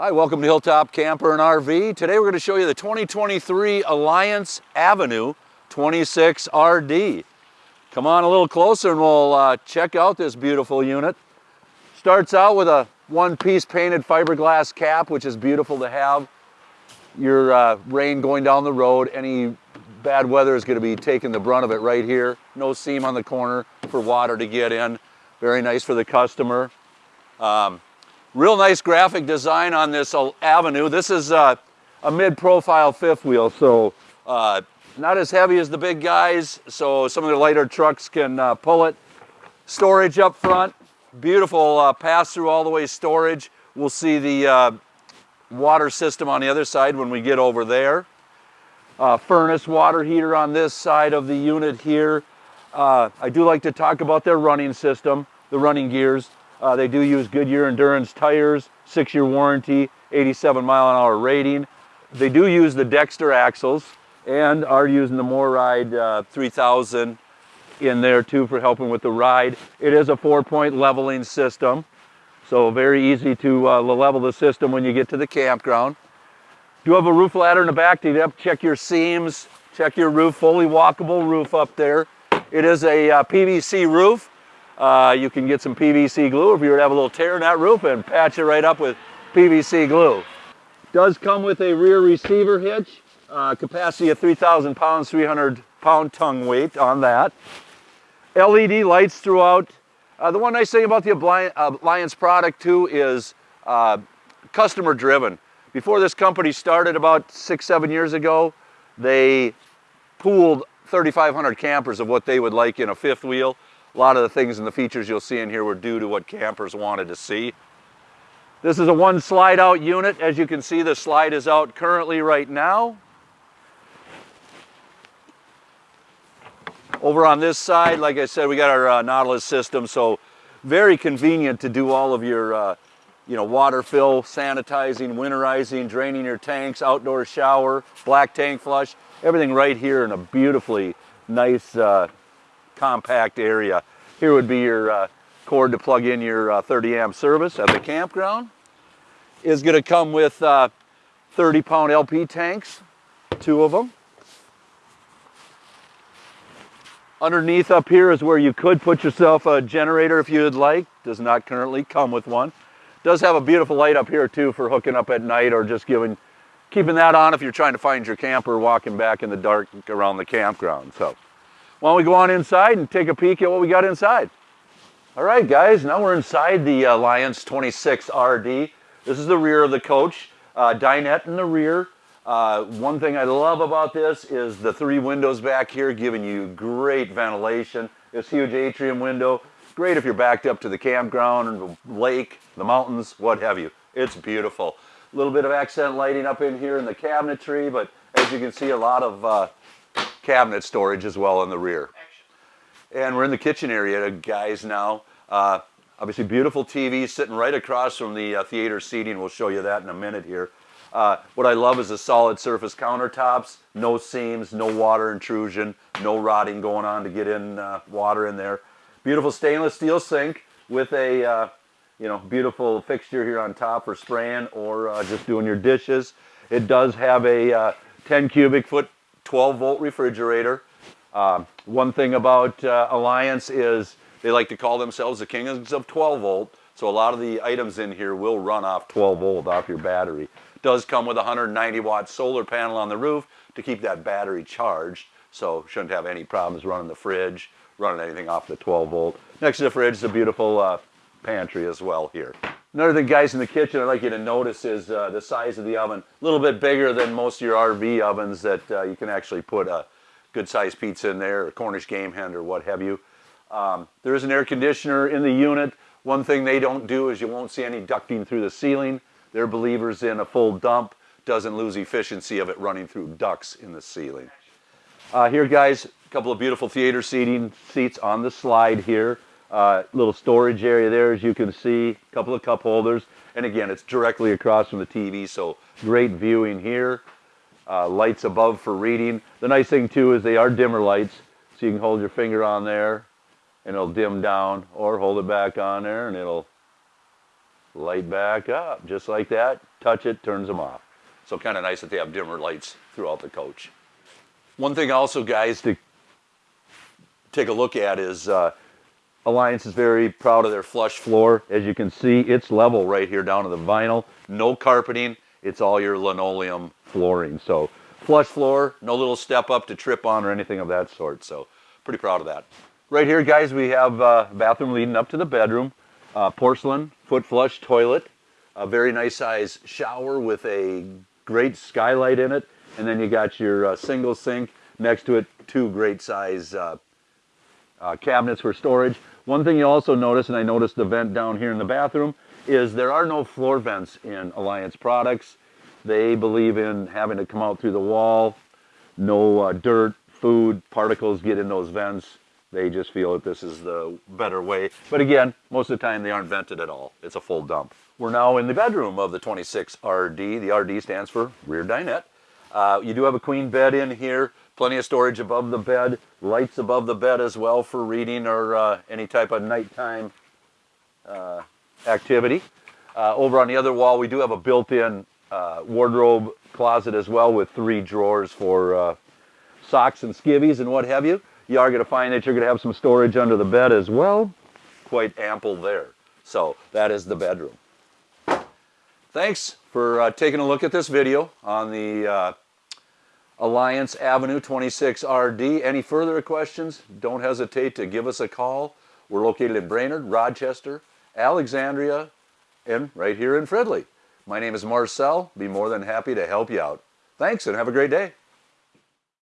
Hi, welcome to Hilltop Camper and RV. Today we're going to show you the 2023 Alliance Avenue 26RD. Come on a little closer and we'll uh, check out this beautiful unit. Starts out with a one-piece painted fiberglass cap, which is beautiful to have. Your uh, rain going down the road, any bad weather is going to be taking the brunt of it right here. No seam on the corner for water to get in. Very nice for the customer. Um, real nice graphic design on this avenue. This is uh, a mid-profile fifth wheel, so uh, not as heavy as the big guys, so some of the lighter trucks can uh, pull it. Storage up front, beautiful uh, pass-through all the way storage. We'll see the uh, water system on the other side when we get over there. Furnace water heater on this side of the unit here. I do like to talk about their running system, the running gears. Uh, they do use Goodyear Endurance tires, six-year warranty, 87 mile an hour rating. They do use the Dexter axles and are using the MORryde uh, 3000 in there too for helping with the ride. It is a four-point leveling system, so very easy to uh, level the system when you get to the campground. Do have a roof ladder in the back to check your seams, check your roof, fully walkable roof up there. It is a uh, PVC roof, uh, you can get some PVC glue if you were to have a little tear in that roof and patch it right up with PVC glue. Does come with a rear receiver hitch, uh, capacity of 3,000 pounds, 300 pound tongue weight on that. LED lights throughout. Uh, the one nice thing about the Alliance product too is uh, customer driven. Before this company started about six, seven years ago, they polled 3,500 campers of what they would like in a fifth wheel. A lot of the things and the features you'll see in here were due to what campers wanted to see. This is a one slide out unit. As you can see, the slide is out currently right now. Over on this side, like I said, we got our uh, Nautilus system, so very convenient to do all of your uh, you know, water fill, sanitizing, winterizing, draining your tanks, outdoor shower, black tank flush, everything right here in a beautifully nice uh, compact area. Here would be your uh, cord to plug in your uh, 30 amp service at the campground. Is going to come with uh, 30 pound LP tanks, two of them. Underneath up here is where you could put yourself a generator if you'd like. Does not currently come with one. Does have a beautiful light up here too for hooking up at night or just giving, keeping that on if you're trying to find your camper walking back in the dark around the campground. So why don't we go on inside and take a peek at what we got inside? All right, guys, now we're inside the Alliance 26 RD. This is the rear of the coach, uh, dinette in the rear. Uh, one thing I love about this is the three windows back here giving you great ventilation. This huge atrium window, great if you're backed up to the campground or the lake, the mountains, what have you. It's beautiful. A little bit of accent lighting up in here in the cabinetry, but as you can see, a lot of uh, cabinet storage as well in the rear. And we're in the kitchen area, guys, now. Uh, obviously, beautiful TV sitting right across from the uh, theater seating. We'll show you that in a minute here. Uh, what I love is the solid surface countertops, no seams, no water intrusion, no rotting going on to get in uh, water in there. Beautiful stainless steel sink with a uh, you know beautiful fixture here on top for spraying or uh, just doing your dishes. It does have a 10 cubic foot 12 volt refrigerator. Uh, one thing about uh, Alliance is they like to call themselves the kings of 12 volt. So a lot of the items in here will run off 12 volt off your battery. Does come with a 190 watt solar panel on the roof to keep that battery charged. So shouldn't have any problems running the fridge, running anything off the 12 volt. Next to the fridge is a beautiful uh, pantry as well here. Another thing, guys, in the kitchen I'd like you to notice is uh, the size of the oven. A little bit bigger than most of your RV ovens that uh, you can actually put a good-sized pizza in there, or Cornish game hen, or what have you. Um, there is an air conditioner in the unit. One thing they don't do is you won't see any ducting through the ceiling. They're believers in a full dump. Doesn't lose efficiency of it running through ducts in the ceiling. Uh, here, guys, a couple of beautiful theater seating seats on the slide here. Uh, little storage area there, as you can see, a couple of cup holders. And again, it's directly across from the TV, so great viewing here. Uh, lights above for reading. The nice thing too is they are dimmer lights, so you can hold your finger on there and it'll dim down, or hold it back on there and it'll light back up, just like that. Touch it, turns them off. So kind of nice that they have dimmer lights throughout the coach. One thing also, guys, to take a look at is uh, Alliance is very proud of their flush floor. As you can see, it's level right here down to the vinyl. No carpeting. It's all your linoleum flooring. So flush floor, no little step up to trip on or anything of that sort. So pretty proud of that. Right here, guys, we have a bathroom leading up to the bedroom. Uh, porcelain, foot flush toilet. A very nice size shower with a great skylight in it. And then you got your uh, single sink next to it, two great size uh, cabinets for storage. One thing you also notice, and I noticed the vent down here in the bathroom, is there are no floor vents in Alliance products. They believe in having to come out through the wall. No uh, dirt, food, particles get in those vents. They just feel that this is the better way. But again, most of the time they aren't vented at all. It's a full dump. We're now in the bedroom of the 26RD. The RD stands for rear dinette. Uh, you do have a queen bed in here, plenty of storage above the bed, lights above the bed as well for reading or uh, any type of nighttime uh, activity. Uh, over on the other wall, we do have a built-in uh, wardrobe closet as well with three drawers for uh, socks and skivvies and what have you. You are going to find that you're going to have some storage under the bed as well. Quite ample there. So that is the bedroom. Thanks for uh, taking a look at this video on the uh, Alliance Avenue 26RD. Any further questions, don't hesitate to give us a call. We're located in Brainerd, Rochester, Alexandria, and right here in Fridley. My name is Marcel. Be more than happy to help you out. Thanks and have a great day.